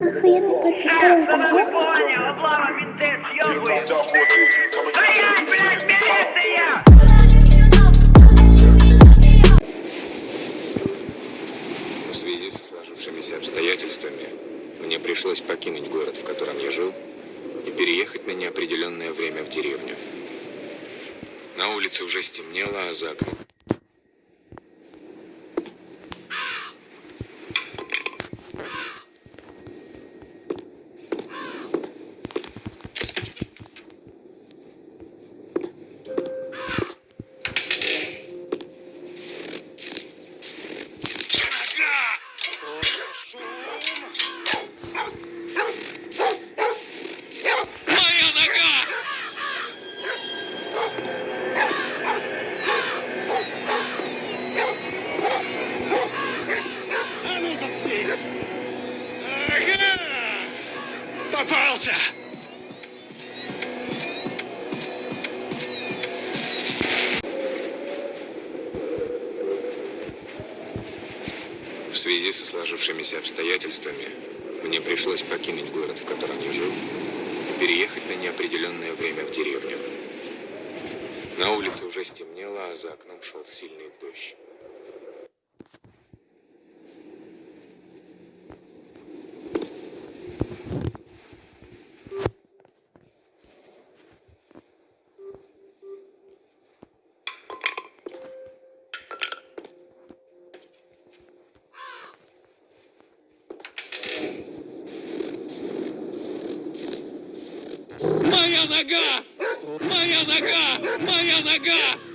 Охуенный пацан, милиция! В связи со сложившимися обстоятельствами мне пришлось покинуть город, в котором я жил, и переехать на неопределенное время в деревню. На улице уже стемнело, а за окном... Ага! Попался! В связи со сложившимися обстоятельствами мне пришлось покинуть город, в котором я жил, и переехать на неопределенное время в деревню. На улице уже стемнело, а за окном шел сильный дождь. Нога! Моя нога! Моя нога!